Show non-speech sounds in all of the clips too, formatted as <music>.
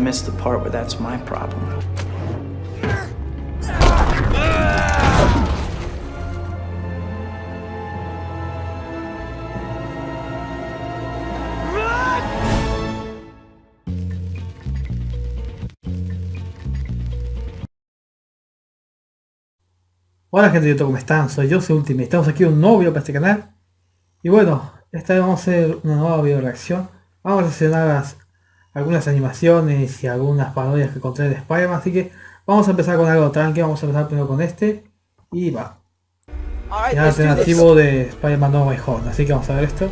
missed the part where that's my problem. Hola gente de YouTube, ¿cómo están? Soy yo, soy Ultimate. Estamos aquí un nuevo video para este canal. Y bueno, esta vez vamos a hacer una nueva video reacción. Vamos a seleccionar algunas animaciones y algunas parodias que encontré de Spider-Man. Así que vamos a empezar con algo tranqui. Vamos a empezar primero con este. Y va. el alternativo de Spider-Man No Way Home. Así que vamos a ver esto.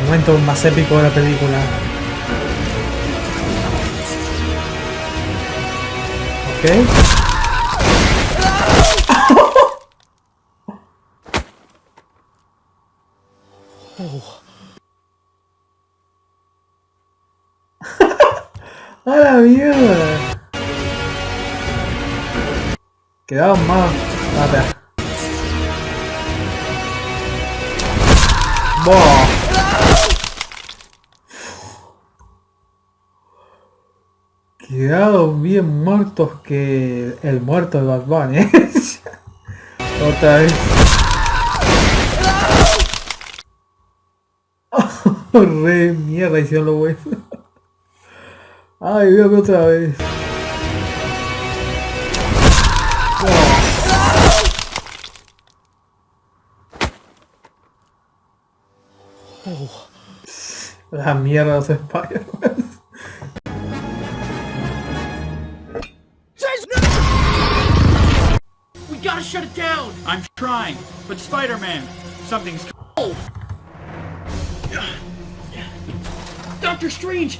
El momento más épico de la película. Ok. ¡A la mierda! Quedaban más... Mata. ¡Boh! Quedaron bien muertos que el muerto de Bad Bunny. <laughs> Otra vez. <laughs> re mierda hicieron lo bueno. Ay, véame otra vez. La mierda de los Spider-Man. gotta shut it down! I'm trying, but Spider-Man, something's oh. cold! Doctor Strange!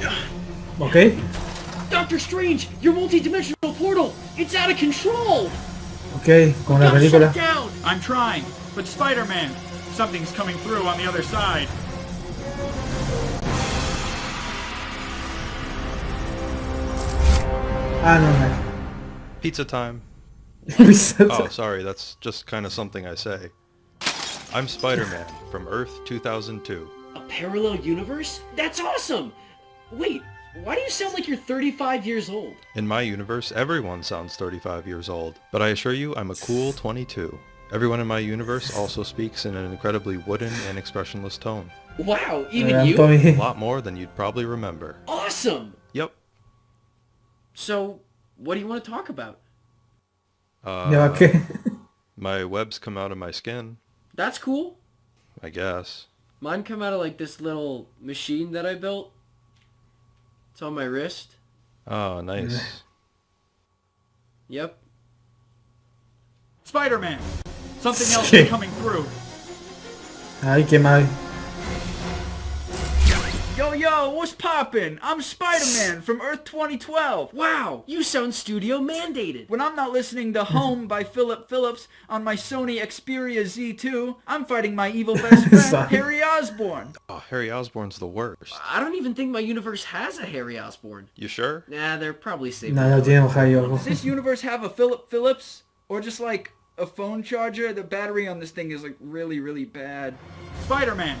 <gasps> Okay. Doctor Strange, your multi-dimensional portal, it's out of control! Okay, con la película. Down. I'm trying, but Spider-Man, something's coming through on the other side. Ah, no, no. Pizza time. <laughs> oh, sorry, that's just kind of something I say. I'm Spider-Man from Earth 2002. A parallel universe? That's awesome! Wait, why do you sound like you're 35 years old? In my universe, everyone sounds 35 years old, but I assure you I'm a cool 22. Everyone in my universe also speaks in an incredibly wooden and expressionless tone. Wow, even you? <laughs> A lot more than you'd probably remember. Awesome! Yep. So, what do you want to talk about? Uh, yeah, okay. <laughs> my webs come out of my skin. That's cool. I guess. Mine come out of like this little machine that I built. It's on my wrist. Oh, nice. yep. Spider-Man! Something else is <laughs> coming through. Ay, qué mal. Yo, yo, what's poppin'? I'm Spider-Man from Earth 2012. Wow, you sound studio mandated. When I'm not listening to Home by Philip Phillips on my Sony Xperia Z2, I'm fighting my evil <laughs> best friend, Harry Osborn. Oh, Harry Osborn's the worst. I don't even think my universe has a Harry Osborn. You sure? Nah, they're probably safe. No, no tiene Does this universe have a Philip Phillips? Or just like a phone charger? The battery on this thing is like really, really bad. Spider-Man,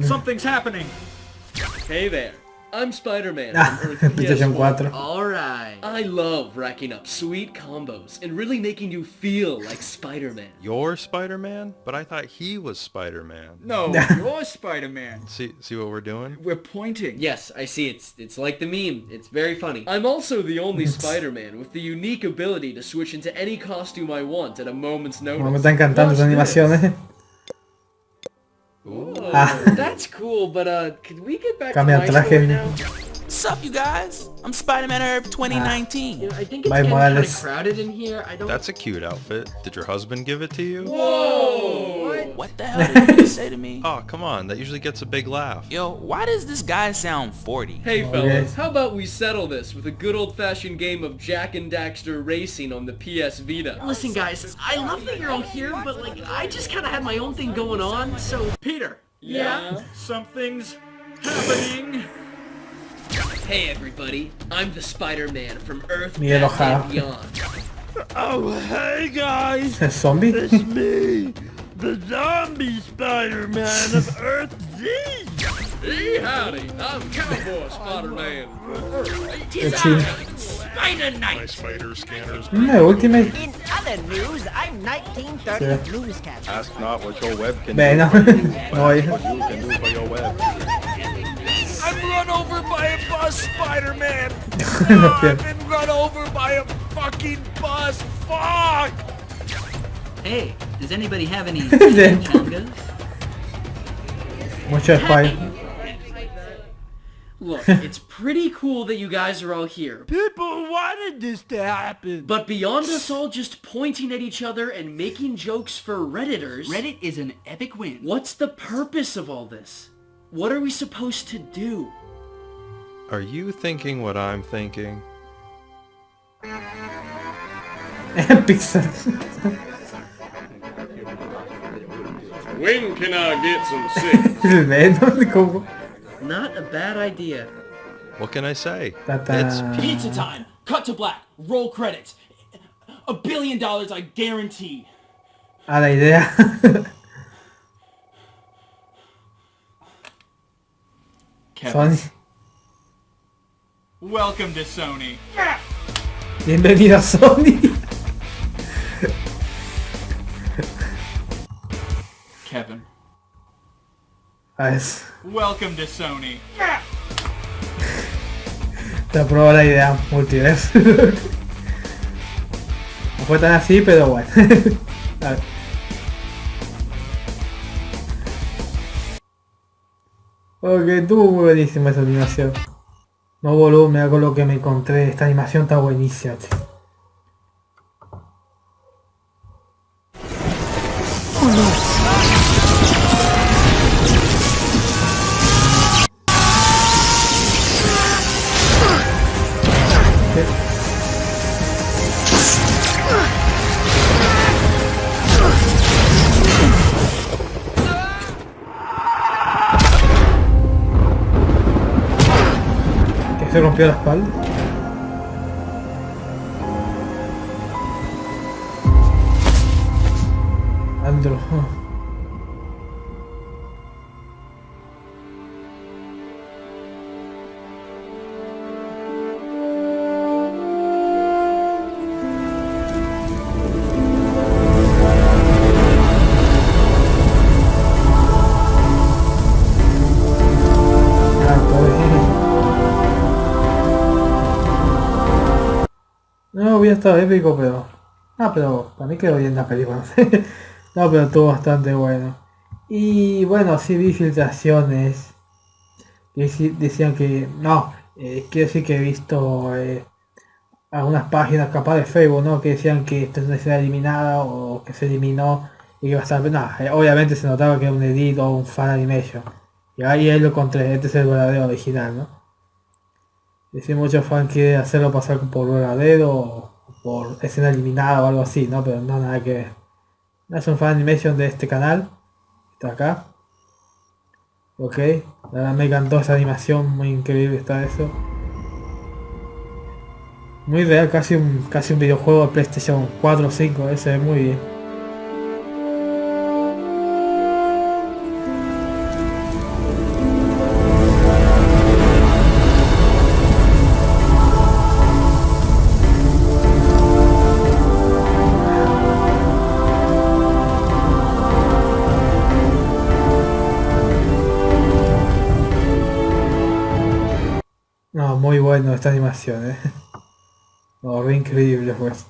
something's happening. Hey there. I'm Spider-Man <laughs> PlayStation 4. Alright. I love racking up sweet combos and really making you feel like Spider-Man. You're Spider-Man? But I thought he was Spider-Man. No, <laughs> you're Spider-Man. See see what we're doing? We're pointing. Yes, I see. It's it's like the meme. It's very funny. I'm also the only Spider-Man with the unique ability to switch into any costume I want at a moment's notice. Me están encantando esas animaciones. Ooh, ah. That's cool, but uh, could we get back Cambia to my traje. now? Sup, you guys? I'm Spider-Man Herb 2019. Ah. You know, I think it's getting kind of crowded in here. I don't. That's a cute outfit. Did your husband give it to you? Whoa! What, what the hell did you say to me? <laughs> Oh, come on. That usually gets a big laugh. Yo, why does this guy sound 40? Hey, oh, fellas. How about we settle this with a good old-fashioned game of Jak and Daxter Racing on the PS Vita? Listen, guys. I love that you're all here, but like, I just kind of had my own thing going on. So, Peter. Yeah. yeah. Something's happening. Hey everybody, I'm the Spider-Man from Earth and Beyond. Oh, hey guys! A <laughs> zombie? It's me, The zombie Spider-Man of Earth Z! Hey, howdy, I'm Cowboy Spider-Man. Spider Knight. My spider scanners. Mm, Ultimate. In other news, I'm 1930 Yeah. newscaster. Ask not what your web can Beh, do. no. but No, what you can do for your web. I'm run over by a bus, Spider-Man! <laughs> Oh, I've been run over by a fucking bus! Fuck! Hey, does anybody have any Then- chungas? Mucho spy. Look, <laughs> it's pretty cool that you guys are all here. People wanted this to happen! But beyond us all just pointing at each other and making jokes for Redditors, Reddit is an epic win. what's the purpose of all this? What are we supposed to do? Are you thinking what I'm thinking? Pixar. When can I get some <laughs> sick? <laughs> Il Venom, como... Not a bad idea. What can I say? Ta-ta. It's Pizza time! Cut to black. Roll credits. A billion dollars, I guarantee. A la idea. <laughs> Kevin. Sony. Welcome to Sony. Bienvenido a Sony. Kevin. A ver, Welcome to Sony. te aprobó la idea multiverso. No fue tan así, pero bueno. <laughs> A ver. Ok, estuvo muy buenísima esa animación. No volumen, algo lo que me encontré. Esta animación está buenísima. tío. Rompió la espalda. No hubiera estado épico, pero... Ah, pero para mí quedó bien la película. <laughs> no, pero estuvo bastante bueno. Y bueno, sí vi filtraciones. Que decían que... No, eh, quiero decir que he visto eh, algunas páginas capaz de Facebook, ¿no? Que decían que esto es una eliminada o que se eliminó y que estar... No, eh, obviamente se notaba que era un edit o un fan animation. Y ahí lo encontré, este es el verdadero original, ¿no? Si muchos fans quieren hacerlo pasar por verdadero o por escena eliminada o algo así, ¿no? Pero no nada que ver. Es un fan animation de este canal. Está acá. Ok. La verdad me encantó esa animación, muy increíble está eso. Muy real, casi un, casi un videojuego de PlayStation 4 o 5, ese se ve muy bien. Bueno esta animación, eh. <laughs> No, re increíble pues.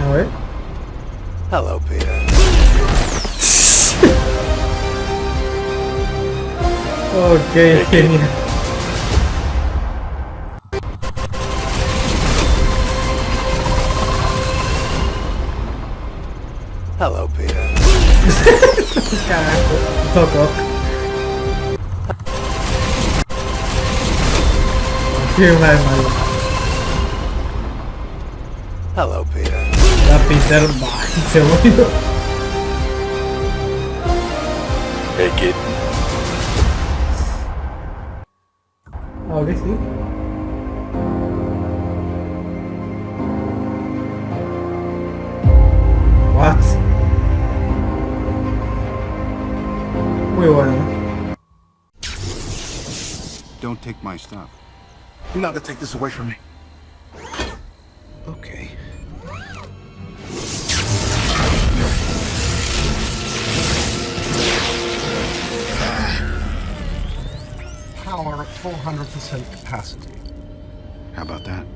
A ver. Hello, Peter. Ok, genial. Hello, Peter. <laughs> Carajo. Toco. Qué mal, malo. Hello, Peter. La Peter va, se murió. Hey, kid. Ahora sí. What? Muy bueno, ¿no? Don't take my stuff. You're not gonna take this away from me. Okay. Power at 400% capacity. How about that?